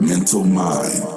Mental Mind.